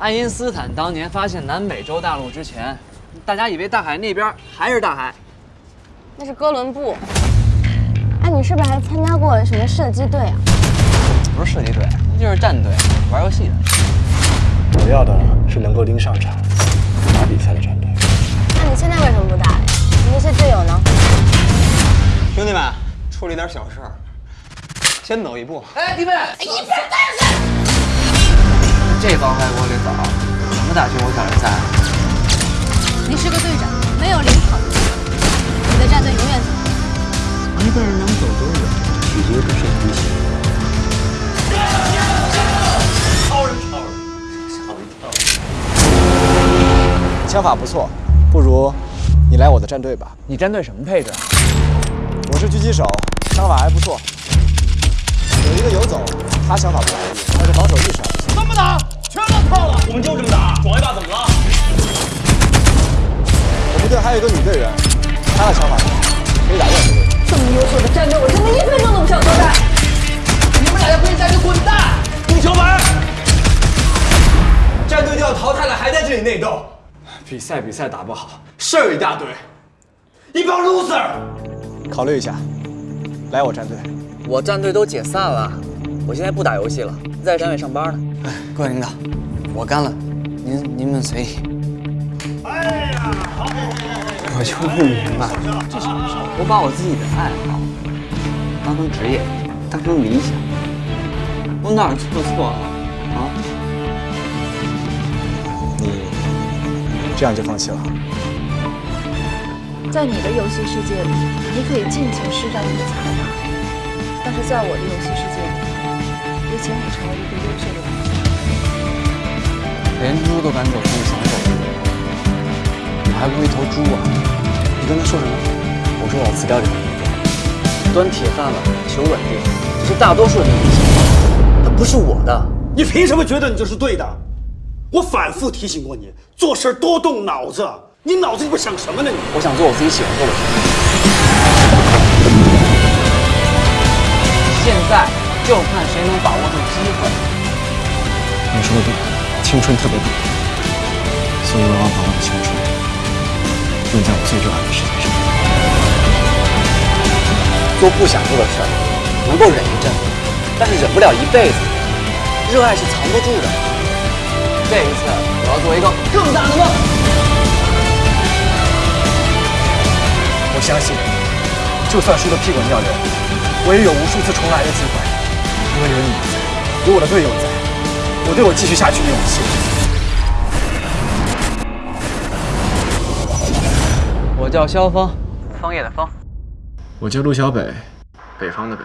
爱因斯坦当年发现南美洲大陆之前，大家以为大海那边还是大海。那是哥伦布。哎，你是不是还参加过什么射击队啊？不是射击队，那就是战队，玩游戏的。我要的是能够拎上场、打比赛的战队。那你现在为什么不打呀？你那些队友呢？兄弟们，处理点小事儿，先走一步。哎，弟妹，一边待着！这帮外国领导，什么大军我挑人赛？你是个队长，没有领跑的你的战队永远走不。一个人能走多远，取决于他是不是。超人，超人，枪法不错，不如你来我的战队吧。你战队什么配置？我是狙击手，枪法还不错。有一个游走，他枪法不咋地，但是防守意识还不错。这么打，还有一个女队员，她的想法可以打任何位置。这么优秀的战队，我真的一分钟都不想多待。你们俩要不现在就滚蛋！丢球门！战队就要淘汰了，还在这里内斗。比赛比赛打不好，事儿一大堆，一帮 loser。考虑一下，来我战队。我战队都解散了，我现在不打游戏了，在单位上班呢。哎，各位领导，我干了，您您们随意。哎呀，好！我就不明白，这什么事我把我自己的爱好当成职业，当成理想，我哪儿做错了啊？你这样就放弃了？在你的游戏世界里，你可以尽情施展你的才华，但是在我的游戏世界里，也请你成为一个优秀的玩家。连猪都敢走出你想走的还不如一头猪啊！你跟他说什么？我说我要辞掉这份工作，端铁饭碗、求稳定，这是大多数人的理想，它不是我的。你凭什么觉得你就是对的？我反复提醒过你，做事多动脑子。你脑子里边想什么呢？你我想做我自己喜欢做的事。现在就看谁能把握住机会。你说的对，青春特别短，所以我要把我的青春用在我最热爱的事情上。做不想做的事儿，能够忍一阵，但是忍不了一辈子。热爱是藏不住的。这一次，我要做一个更大的梦。我相信，就算输得屁滚尿流，我也有无数次重来的机会。因为有你在，有我的队友在，我对我继续下去的勇气。叫萧峰，枫叶的枫。我叫陆小北，北方的北。